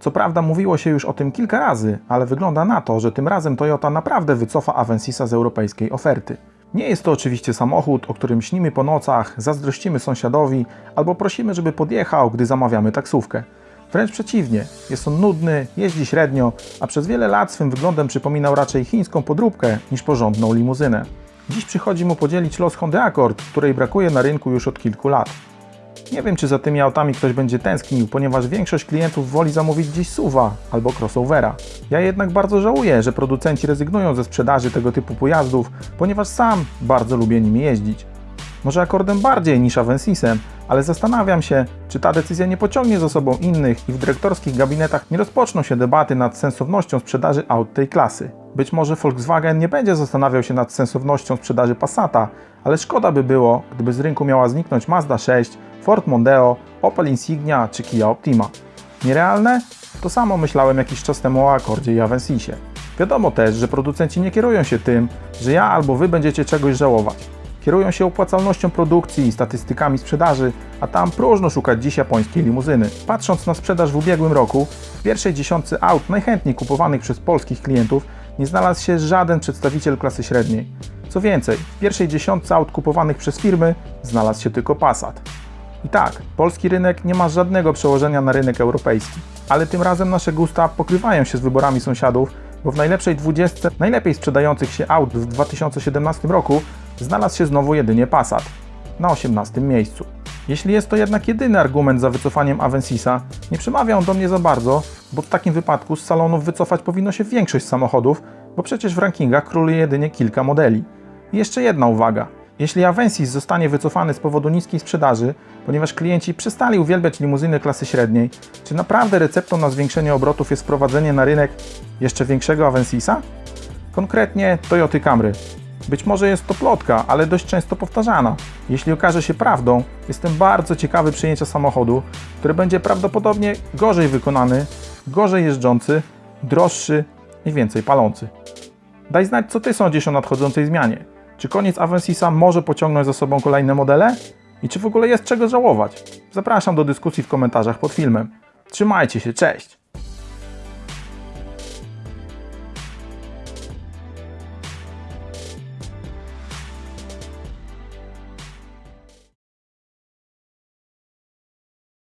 Co prawda mówiło się już o tym kilka razy, ale wygląda na to, że tym razem Toyota naprawdę wycofa Avensisa z europejskiej oferty. Nie jest to oczywiście samochód, o którym śnimy po nocach, zazdrościmy sąsiadowi albo prosimy, żeby podjechał, gdy zamawiamy taksówkę. Wręcz przeciwnie, jest on nudny, jeździ średnio, a przez wiele lat swym wyglądem przypominał raczej chińską podróbkę niż porządną limuzynę. Dziś przychodzi mu podzielić los Hondy Accord, której brakuje na rynku już od kilku lat. Nie wiem, czy za tymi autami ktoś będzie tęsknił, ponieważ większość klientów woli zamówić dziś SUVa albo crossovera. Ja jednak bardzo żałuję, że producenci rezygnują ze sprzedaży tego typu pojazdów, ponieważ sam bardzo lubię nimi jeździć. Może akordem bardziej niż Avensisem, ale zastanawiam się, czy ta decyzja nie pociągnie za sobą innych i w dyrektorskich gabinetach nie rozpoczną się debaty nad sensownością sprzedaży aut tej klasy. Być może Volkswagen nie będzie zastanawiał się nad sensownością sprzedaży Passata, ale szkoda by było, gdyby z rynku miała zniknąć Mazda 6, Ford Mondeo, Opel Insignia czy Kia Optima. Nierealne? To samo myślałem jakiś czas temu o Accordzie i Avensisie. Wiadomo też, że producenci nie kierują się tym, że ja albo wy będziecie czegoś żałować. Kierują się opłacalnością produkcji i statystykami sprzedaży, a tam próżno szukać dziś japońskiej limuzyny. Patrząc na sprzedaż w ubiegłym roku, w pierwszej dziesiątce aut najchętniej kupowanych przez polskich klientów nie znalazł się żaden przedstawiciel klasy średniej. Co więcej, w pierwszej dziesiątce aut kupowanych przez firmy znalazł się tylko Passat. I tak, polski rynek nie ma żadnego przełożenia na rynek europejski. Ale tym razem nasze gusta pokrywają się z wyborami sąsiadów, bo w najlepszej 20 najlepiej sprzedających się aut w 2017 roku znalazł się znowu jedynie Passat na 18 miejscu. Jeśli jest to jednak jedyny argument za wycofaniem Avensisa, nie przemawia on do mnie za bardzo, bo w takim wypadku z salonów wycofać powinno się większość samochodów, bo przecież w rankingach króluje jedynie kilka modeli. I jeszcze jedna uwaga. Jeśli Avensis zostanie wycofany z powodu niskiej sprzedaży, ponieważ klienci przestali uwielbiać limuzyny klasy średniej, czy naprawdę receptą na zwiększenie obrotów jest wprowadzenie na rynek jeszcze większego Avensisa? Konkretnie Toyota Camry. Być może jest to plotka, ale dość często powtarzana. Jeśli okaże się prawdą, jestem bardzo ciekawy przyjęcia samochodu, który będzie prawdopodobnie gorzej wykonany, gorzej jeżdżący, droższy i więcej palący. Daj znać, co Ty sądzisz o nadchodzącej zmianie. Czy koniec Avensisa może pociągnąć za sobą kolejne modele? I czy w ogóle jest czego żałować? Zapraszam do dyskusji w komentarzach pod filmem. Trzymajcie się, cześć!